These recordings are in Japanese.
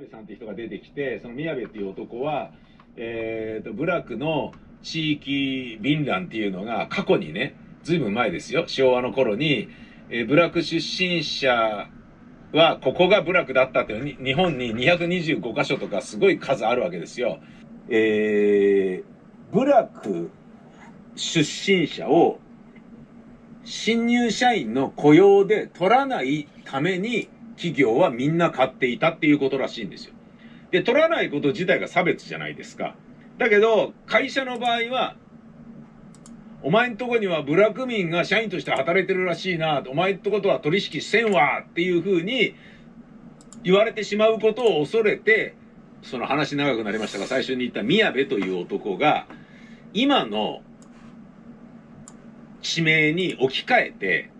部さんって人が出てきて、その宮部っていう男は、えっ、と、部落の地域便覧っていうのが過去にね、ずいぶん前ですよ、昭和の頃に、えー、部落出身者はここが部落だったっていう日本に225箇所とかすごい数あるわけですよ。えー、部落出身者を新入社員の雇用で取らないために企業はみんな買っていたっていうことらしいんですよ。で、取らないこと自体が差別じゃないですか。だけど、会社の場合は、お前んとこには部落民が社員として働いてるらしいな、お前んとことは取引せんわっていうふうに言われてしまうことを恐れて、その話長くなりましたが、最初に言った宮部という男が、今の地名に置き換えて、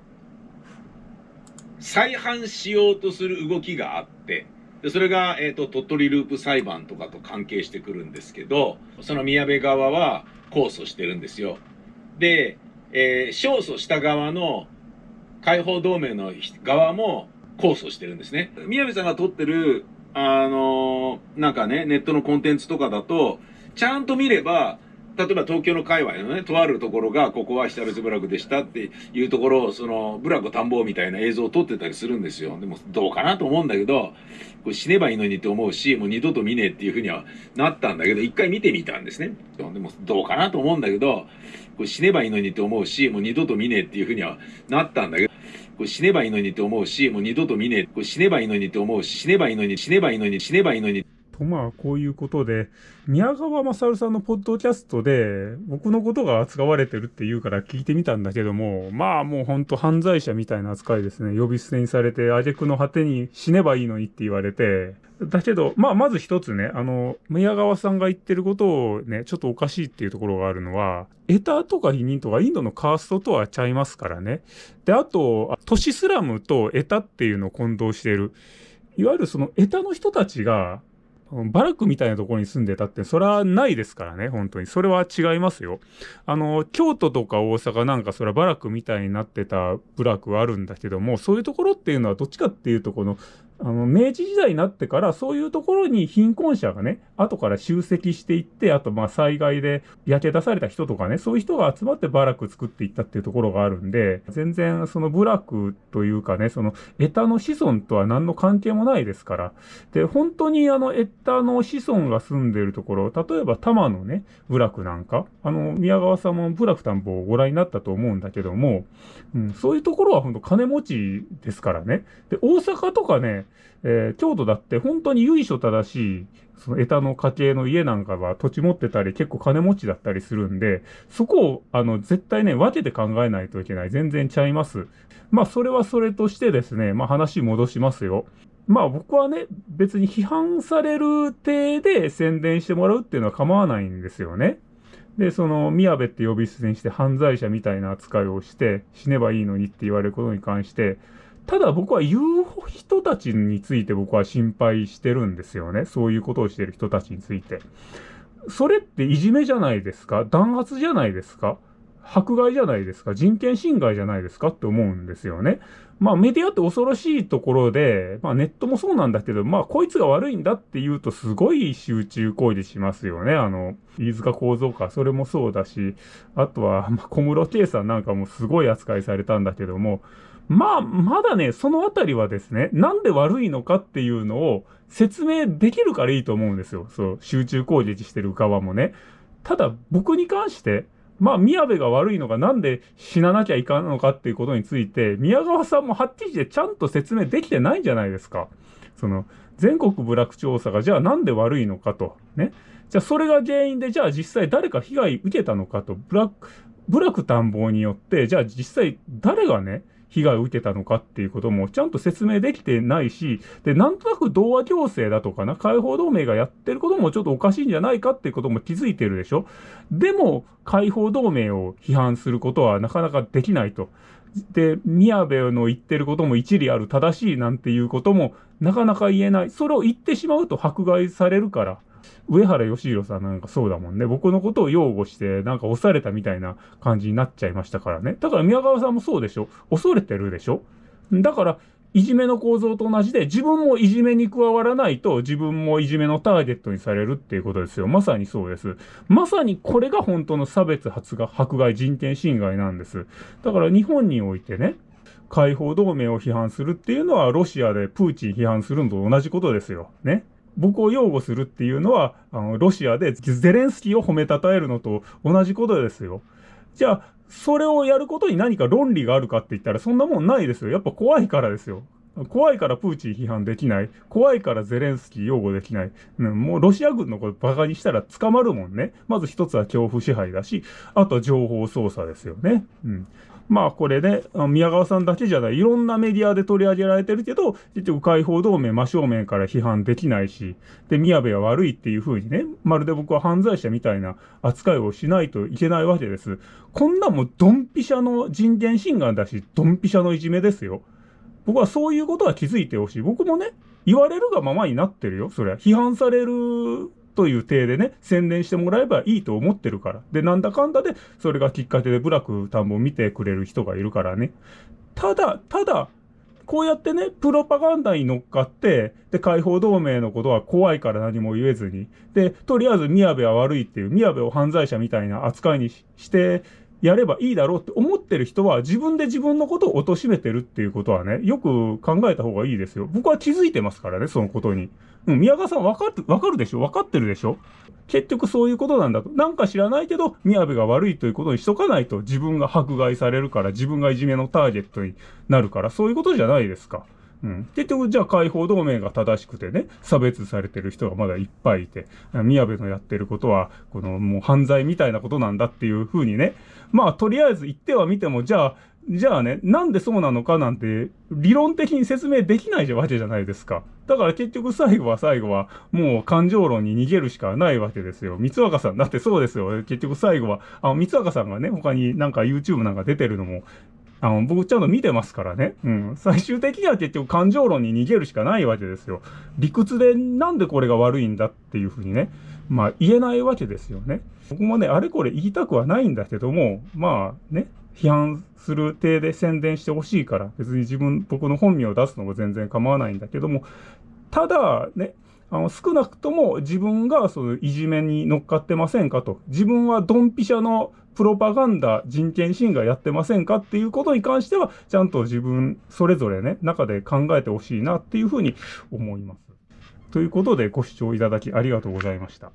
再犯しようとする動きがあって、でそれが、えーと、鳥取ループ裁判とかと関係してくるんですけど、その宮部側は控訴してるんですよ。で、えー、勝訴した側の解放同盟の側も控訴してるんですね。宮部さんが撮ってる、あのー、なんかね、ネットのコンテンツとかだと、ちゃんと見れば、例えば東京の界隈のね、とあるところが、ここは被別部落でしたっていうところを、その、部落田んぼみたいな映像を撮ってたりするんですよ。でも、どうかなと思うんだけど、これ死ねばいいのにって思うし、もう二度と見ねえっていうふうにはなったんだけど、一回見てみたんですね。でも、どうかなと思うんだけど、これ死ねばいいのにって思うし、もう二度と見ねえっていうふうにはなったんだけど、これ死ねばいいのにって思うし、もう二度と見ねえ、これ死ねばいいのにって思うし、死ねばいいのに、死ねばいいのに、死ねばいいのに、と、まあ、こういうことで、宮川勝さんのポッドキャストで、僕のことが扱われてるって言うから聞いてみたんだけども、まあもうほんと犯罪者みたいな扱いですね。呼び捨てにされて、挙句の果てに死ねばいいのにって言われて、だけど、まあ、まず一つね、あの、宮川さんが言ってることをね、ちょっとおかしいっていうところがあるのは、エタとか否認とかインドのカーストとはちゃいますからね。で、あと、都市スラムとエタっていうのを混同している。いわゆるそのエタの人たちが、バラックみたいなところに住んでたって、それはないですからね、本当に。それは違いますよ。あの、京都とか大阪なんかそれはバラックみたいになってた部落はあるんだけども、そういうところっていうのはどっちかっていうと、この、あの、明治時代になってから、そういうところに貧困者がね、後から集積していって、あと、まあ、災害で焼け出された人とかね、そういう人が集まってバラク作っていったっていうところがあるんで、全然、その部落というかね、その、エタの子孫とは何の関係もないですから。で、本当にあの、エタの子孫が住んでるところ、例えば、多摩のね、部落なんか、あの、宮川さんも部落田んぼをご覧になったと思うんだけども、うん、そういうところは本当金持ちですからね。で、大阪とかね、えー、京都だって本当に由緒正しい、そのエタの家系の家なんかは土地持ってたり結構金持ちだったりするんで、そこをあの絶対ね、分けて考えないといけない。全然ちゃいます。まあそれはそれとしてですね、まあ話戻しますよ。まあ僕はね、別に批判される体で宣伝してもらうっていうのは構わないんですよね。で、その、宮部って呼び捨てにして犯罪者みたいな扱いをして、死ねばいいのにって言われることに関して、ただ僕は言う人たちについて僕は心配してるんですよね。そういうことをしてる人たちについて。それっていじめじゃないですか？弾圧じゃないですか？迫害じゃないですか人権侵害じゃないですかって思うんですよね。まあメディアって恐ろしいところで、まあネットもそうなんだけど、まあこいつが悪いんだって言うとすごい集中行為しますよね。あの、飯塚構造か、それもそうだし、あとは、まあ、小室圭さんなんかもすごい扱いされたんだけども、まあ、まだね、そのあたりはですね、なんで悪いのかっていうのを説明できるからいいと思うんですよ。そう、集中攻撃してる側もね。ただ、僕に関して、まあ、宮部が悪いのがなんで死ななきゃいかんのかっていうことについて、宮川さんもはっきりでちゃんと説明できてないんじゃないですか。その、全国部落調査がじゃあなんで悪いのかと。ね。じゃあそれが原因で、じゃあ実際誰か被害受けたのかと。部落、部落探訪によって、じゃあ実際誰がね、被害を受けたのかっていうこともちゃんと説明できてないし、で、なんとなく同和行政だとかな、解放同盟がやってることもちょっとおかしいんじゃないかっていうことも気づいてるでしょでも、解放同盟を批判することはなかなかできないと。で、宮部の言ってることも一理ある正しいなんていうこともなかなか言えない。それを言ってしまうと迫害されるから。上原義弘さんなんかそうだもんね。僕のことを擁護して、なんか押されたみたいな感じになっちゃいましたからね。だから宮川さんもそうでしょ恐れてるでしょだから、いじめの構造と同じで、自分もいじめに加わらないと、自分もいじめのターゲットにされるっていうことですよ。まさにそうです。まさにこれが本当の差別発が迫害人権侵害なんです。だから日本においてね、解放同盟を批判するっていうのは、ロシアでプーチン批判するのと同じことですよ。ね。僕を擁護するっていうのは、あの、ロシアでゼレンスキーを褒めたたえるのと同じことですよ。じゃあ、それをやることに何か論理があるかって言ったらそんなもんないですよ。やっぱ怖いからですよ。怖いからプーチン批判できない。怖いからゼレンスキー擁護できない。もうロシア軍のことバカにしたら捕まるもんね。まず一つは恐怖支配だし、あとは情報操作ですよね。うん。まあこれね、宮川さんだけじゃない、いろんなメディアで取り上げられてるけど、結局解放同盟真正面から批判できないし、で、宮部は悪いっていう風にね、まるで僕は犯罪者みたいな扱いをしないといけないわけです。こんなもんドンピシャの人権侵害だし、ドンピシャのいじめですよ。僕はそういうことは気づいてほしい。僕もね、言われるがままになってるよ。それは。批判されるという体でね、宣伝してもらえばいいと思ってるから。で、なんだかんだで、それがきっかけでブラック田んぼを見てくれる人がいるからね。ただ、ただ、こうやってね、プロパガンダに乗っかって、で、解放同盟のことは怖いから何も言えずに、で、とりあえず宮部は悪いっていう、宮部を犯罪者みたいな扱いにしてやればいいだろうって思ってる人は自分で自分のことを貶めてるっていうことはね、よく考えた方がいいですよ。僕は気づいてますからね、そのことに。うん、宮川さんわかって、わかるでしょ？わかってるでしょ？結局そういうことなんだと。なんか知らないけど、宮部が悪いということにしとかないと自分が迫害されるから、自分がいじめのターゲットになるから、そういうことじゃないですか。うん。結局、じゃあ解放同盟が正しくてね、差別されてる人がまだいっぱいいて、宮部のやってることは、このもう犯罪みたいなことなんだっていうふうにね、まあとりあえず言ってはみても、じゃあ、じゃあね、なんでそうなのかなんて、理論的に説明できないわけじゃないですか。だから結局最後は最後は、もう感情論に逃げるしかないわけですよ。三若さん、だってそうですよ。結局最後は、あの、三若さんがね、他になんか YouTube なんか出てるのも、あの、僕ちゃんと見てますからね。うん。最終的には結局感情論に逃げるしかないわけですよ。理屈でなんでこれが悪いんだっていうふうにね、まあ言えないわけですよね。僕もね、あれこれ言いたくはないんだけども、まあね、批判する体で宣伝してほしいから、別に自分、僕の本名を出すのも全然構わないんだけども、ただね、あの、少なくとも自分がそのいじめに乗っかってませんかと。自分はドンピシャのプロパガンダ、人権侵害やってませんかっていうことに関しては、ちゃんと自分、それぞれね、中で考えてほしいなっていうふうに思います。ということで、ご視聴いただきありがとうございました。